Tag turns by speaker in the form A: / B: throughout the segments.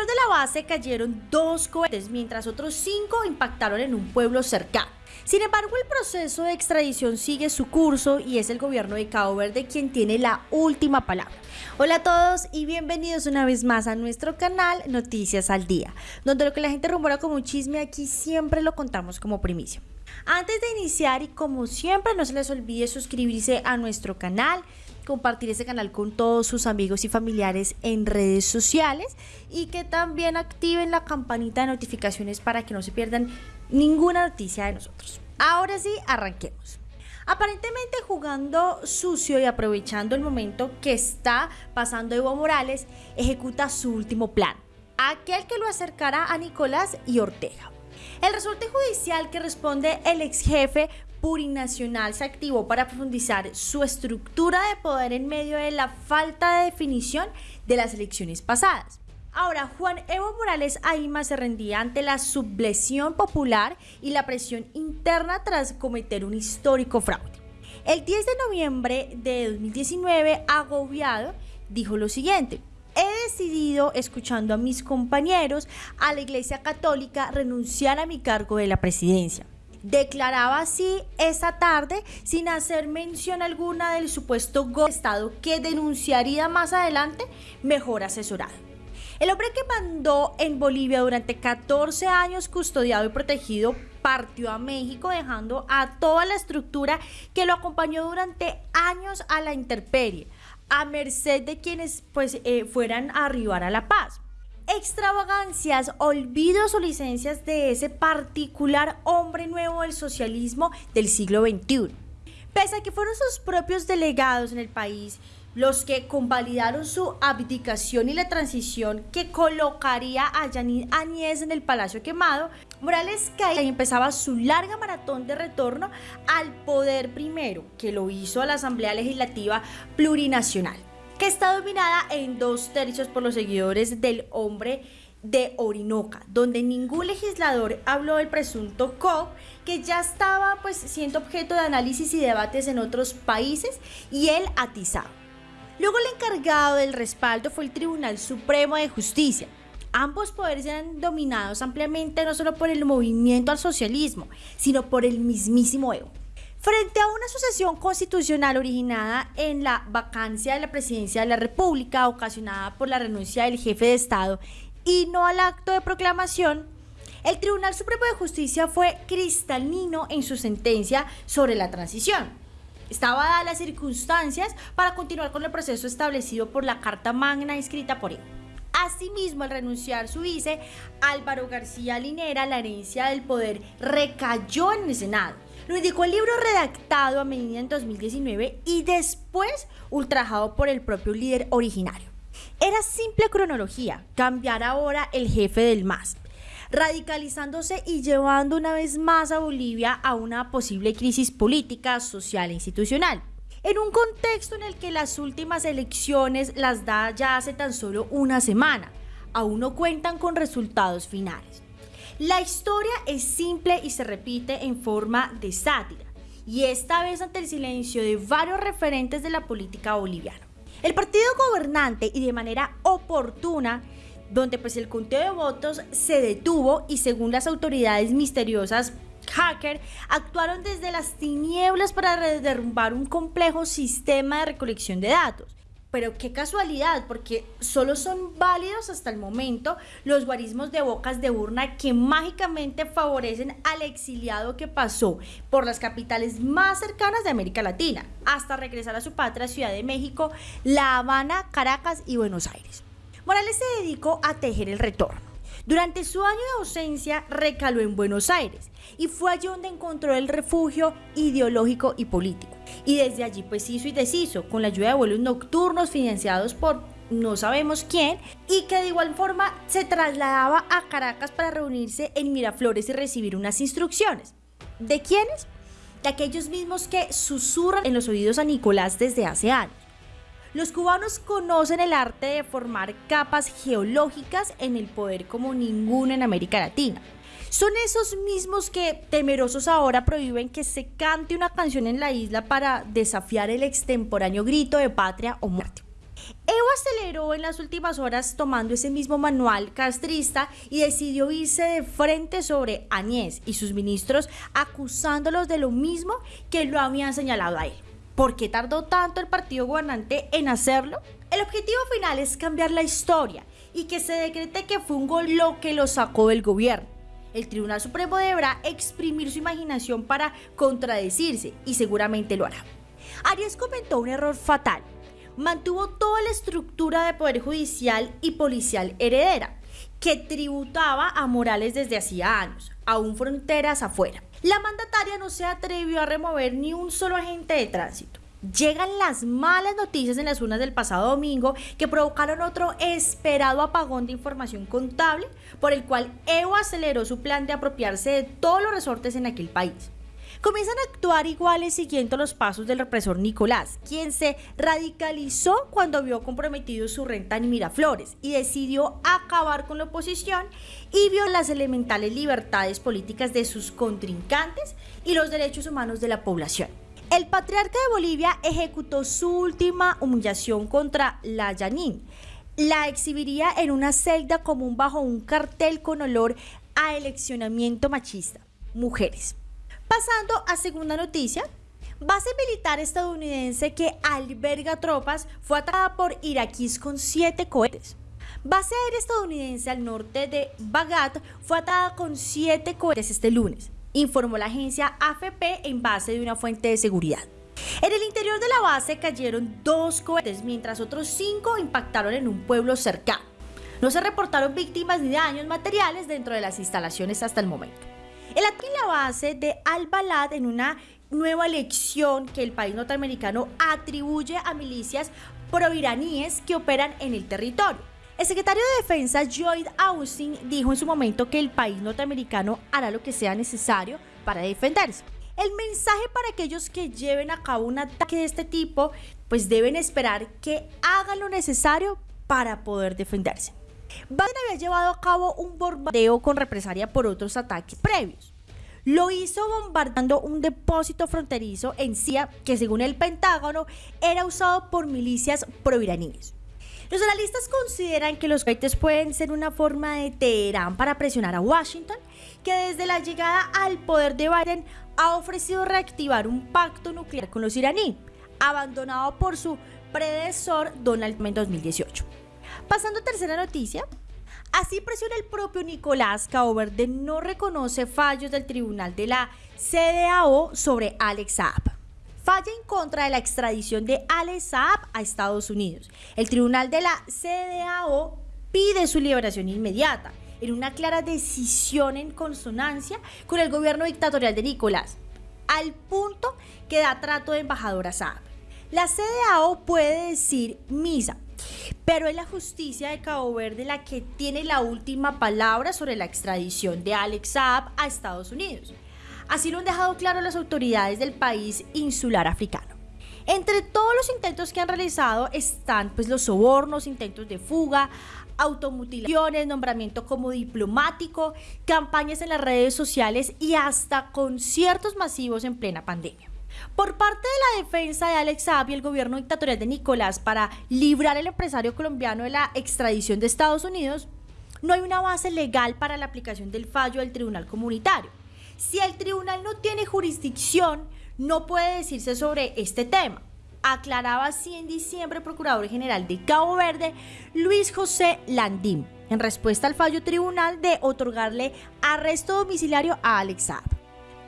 A: de la base cayeron dos cohetes, mientras otros cinco impactaron en un pueblo cercano. Sin embargo, el proceso de extradición sigue su curso y es el gobierno de Cabo Verde quien tiene la última palabra. Hola a todos y bienvenidos una vez más a nuestro canal Noticias al Día, donde lo que la gente rumora como un chisme aquí siempre lo contamos como primicia. Antes de iniciar y como siempre no se les olvide suscribirse a nuestro canal, compartir este canal con todos sus amigos y familiares en redes sociales y que también activen la campanita de notificaciones para que no se pierdan ninguna noticia de nosotros. Ahora sí, arranquemos. Aparentemente jugando sucio y aprovechando el momento que está pasando Evo Morales, ejecuta su último plan, aquel que lo acercará a Nicolás y Ortega. El resorte judicial que responde el ex jefe Purinacional se activó para profundizar su estructura de poder en medio de la falta de definición de las elecciones pasadas. Ahora, Juan Evo Morales Aima se rendía ante la subleción popular y la presión interna tras cometer un histórico fraude. El 10 de noviembre de 2019, agobiado, dijo lo siguiente. He decidido, escuchando a mis compañeros, a la Iglesia Católica, renunciar a mi cargo de la presidencia. Declaraba así esa tarde sin hacer mención alguna del supuesto golpe de Estado que denunciaría más adelante mejor asesorado. El hombre que mandó en Bolivia durante 14 años custodiado y protegido partió a México dejando a toda la estructura que lo acompañó durante años a la intemperie, a merced de quienes pues eh, fueran a arribar a La Paz extravagancias, olvidos o licencias de ese particular hombre nuevo del socialismo del siglo XXI. Pese a que fueron sus propios delegados en el país los que convalidaron su abdicación y la transición que colocaría a Yanin Añez en el Palacio Quemado, Morales caía y empezaba su larga maratón de retorno al poder primero, que lo hizo a la Asamblea Legislativa Plurinacional que está dominada en dos tercios por los seguidores del hombre de Orinoca, donde ningún legislador habló del presunto COP que ya estaba pues siendo objeto de análisis y debates en otros países y él atizado. Luego el encargado del respaldo fue el Tribunal Supremo de Justicia. Ambos poderes eran dominados ampliamente no solo por el movimiento al socialismo, sino por el mismísimo Evo. Frente a una sucesión constitucional originada en la vacancia de la presidencia de la República, ocasionada por la renuncia del jefe de Estado y no al acto de proclamación, el Tribunal Supremo de Justicia fue cristalino en su sentencia sobre la transición. Estaba dadas las circunstancias para continuar con el proceso establecido por la Carta Magna escrita por él. Asimismo, al renunciar su vice, Álvaro García Linera, la herencia del poder recayó en el Senado lo indicó el libro redactado a medida en 2019 y después ultrajado por el propio líder originario. Era simple cronología, cambiar ahora el jefe del MAS, radicalizándose y llevando una vez más a Bolivia a una posible crisis política, social e institucional. En un contexto en el que las últimas elecciones las da ya hace tan solo una semana, aún no cuentan con resultados finales. La historia es simple y se repite en forma de sátira, y esta vez ante el silencio de varios referentes de la política boliviana. El partido gobernante y de manera oportuna donde pues el conteo de votos se detuvo y según las autoridades misteriosas hacker actuaron desde las tinieblas para derrumbar un complejo sistema de recolección de datos pero qué casualidad, porque solo son válidos hasta el momento los guarismos de bocas de urna que mágicamente favorecen al exiliado que pasó por las capitales más cercanas de América Latina, hasta regresar a su patria Ciudad de México, La Habana, Caracas y Buenos Aires. Morales se dedicó a tejer el retorno. Durante su año de ausencia recaló en Buenos Aires y fue allí donde encontró el refugio ideológico y político. Y desde allí pues hizo y deshizo con la ayuda de vuelos nocturnos financiados por no sabemos quién y que de igual forma se trasladaba a Caracas para reunirse en Miraflores y recibir unas instrucciones. ¿De quiénes? De aquellos mismos que susurran en los oídos a Nicolás desde hace años. Los cubanos conocen el arte de formar capas geológicas en el poder como ninguno en América Latina. Son esos mismos que, temerosos ahora, prohíben que se cante una canción en la isla para desafiar el extemporáneo grito de patria o muerte. Evo aceleró en las últimas horas tomando ese mismo manual castrista y decidió irse de frente sobre Añez y sus ministros acusándolos de lo mismo que lo habían señalado a él. ¿Por qué tardó tanto el partido gobernante en hacerlo? El objetivo final es cambiar la historia y que se decrete que fue un gol lo que lo sacó del gobierno. El Tribunal Supremo deberá exprimir su imaginación para contradecirse y seguramente lo hará. Arias comentó un error fatal. Mantuvo toda la estructura de poder judicial y policial heredera, que tributaba a Morales desde hacía años, aún fronteras afuera. La mandataria no se atrevió a remover ni un solo agente de tránsito. Llegan las malas noticias en las urnas del pasado domingo que provocaron otro esperado apagón de información contable por el cual Evo aceleró su plan de apropiarse de todos los resortes en aquel país. Comienzan a actuar iguales siguiendo los pasos del represor Nicolás, quien se radicalizó cuando vio comprometido su renta en Miraflores y decidió acabar con la oposición y vio las elementales libertades políticas de sus contrincantes y los derechos humanos de la población. El patriarca de Bolivia ejecutó su última humillación contra la Yanin. La exhibiría en una celda común bajo un cartel con olor a eleccionamiento machista. Mujeres. Pasando a segunda noticia, base militar estadounidense que alberga tropas fue atacada por iraquíes con siete cohetes. Base aérea estadounidense al norte de Bagdad fue atacada con siete cohetes este lunes informó la agencia AFP en base de una fuente de seguridad. En el interior de la base cayeron dos cohetes, mientras otros cinco impactaron en un pueblo cercano. No se reportaron víctimas ni daños materiales dentro de las instalaciones hasta el momento. El ataque en la base de Al-Balad en una nueva elección que el país norteamericano atribuye a milicias proiraníes que operan en el territorio. El secretario de Defensa Lloyd Austin dijo en su momento que el país norteamericano hará lo que sea necesario para defenderse. El mensaje para aquellos que lleven a cabo un ataque de este tipo, pues deben esperar que hagan lo necesario para poder defenderse. Biden había llevado a cabo un bombardeo con represalia por otros ataques previos. Lo hizo bombardeando un depósito fronterizo en Sia que según el Pentágono era usado por milicias proiraníes. Los analistas consideran que los cohetes pueden ser una forma de Teherán para presionar a Washington, que desde la llegada al poder de Biden ha ofrecido reactivar un pacto nuclear con los iraníes, abandonado por su predecesor Donald Trump en 2018. Pasando a tercera noticia, Así presiona el propio Nicolás de no reconoce fallos del tribunal de la CDAO sobre Alex Saab falla en contra de la extradición de Alex Saab a Estados Unidos. El tribunal de la CDAO pide su liberación inmediata, en una clara decisión en consonancia con el gobierno dictatorial de Nicolás, al punto que da trato de embajador a Saab. La CDAO puede decir misa, pero es la justicia de Cabo Verde la que tiene la última palabra sobre la extradición de Alex Saab a Estados Unidos. Así lo han dejado claro las autoridades del país insular africano. Entre todos los intentos que han realizado están pues los sobornos, intentos de fuga, automutilaciones, nombramiento como diplomático, campañas en las redes sociales y hasta conciertos masivos en plena pandemia. Por parte de la defensa de Alex Saab y el gobierno dictatorial de Nicolás para librar al empresario colombiano de la extradición de Estados Unidos, no hay una base legal para la aplicación del fallo del Tribunal Comunitario. Si el tribunal no tiene jurisdicción, no puede decirse sobre este tema. Aclaraba así en diciembre el Procurador General de Cabo Verde, Luis José Landim, en respuesta al fallo tribunal de otorgarle arresto domiciliario a Alex Saab.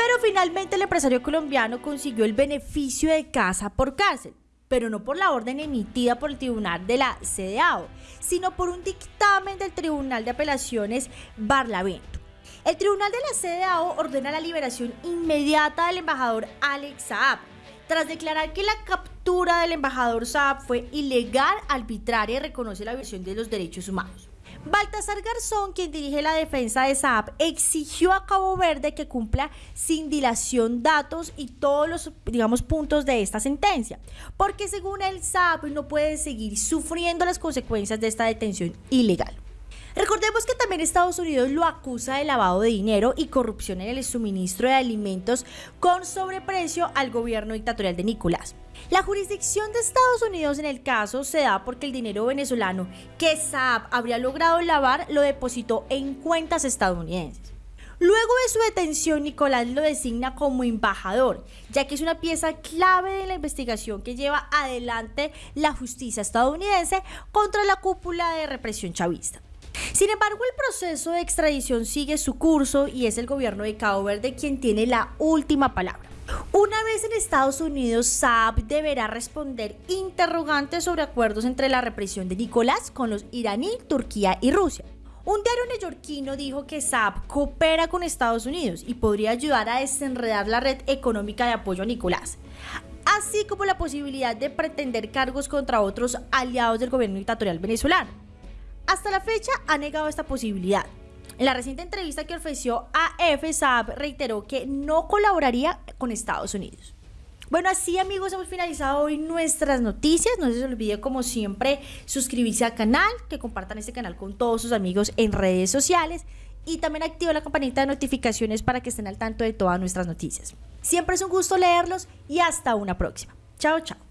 A: Pero finalmente el empresario colombiano consiguió el beneficio de casa por cárcel, pero no por la orden emitida por el tribunal de la CDAO, sino por un dictamen del Tribunal de Apelaciones Barlavento. El tribunal de la CDAO ordena la liberación inmediata del embajador Alex Saab, tras declarar que la captura del embajador Saab fue ilegal, arbitraria y reconoce la violación de los derechos humanos. Baltasar Garzón, quien dirige la defensa de Saab, exigió a Cabo Verde que cumpla sin dilación datos y todos los, digamos, puntos de esta sentencia, porque según el Saab no puede seguir sufriendo las consecuencias de esta detención ilegal. Recordemos que también Estados Unidos lo acusa de lavado de dinero y corrupción en el suministro de alimentos con sobreprecio al gobierno dictatorial de Nicolás. La jurisdicción de Estados Unidos en el caso se da porque el dinero venezolano que Saab habría logrado lavar lo depositó en cuentas estadounidenses. Luego de su detención, Nicolás lo designa como embajador, ya que es una pieza clave de la investigación que lleva adelante la justicia estadounidense contra la cúpula de represión chavista. Sin embargo, el proceso de extradición sigue su curso y es el gobierno de Cabo Verde quien tiene la última palabra. Una vez en Estados Unidos, Saab deberá responder interrogantes sobre acuerdos entre la represión de Nicolás con los iraní, Turquía y Rusia. Un diario neoyorquino dijo que Saab coopera con Estados Unidos y podría ayudar a desenredar la red económica de apoyo a Nicolás, así como la posibilidad de pretender cargos contra otros aliados del gobierno dictatorial venezolano. Hasta la fecha ha negado esta posibilidad. En la reciente entrevista que ofreció a Saab reiteró que no colaboraría con Estados Unidos. Bueno, así amigos, hemos finalizado hoy nuestras noticias. No se olvide, como siempre, suscribirse al canal, que compartan este canal con todos sus amigos en redes sociales y también activa la campanita de notificaciones para que estén al tanto de todas nuestras noticias. Siempre es un gusto leerlos y hasta una próxima. Chao, chao.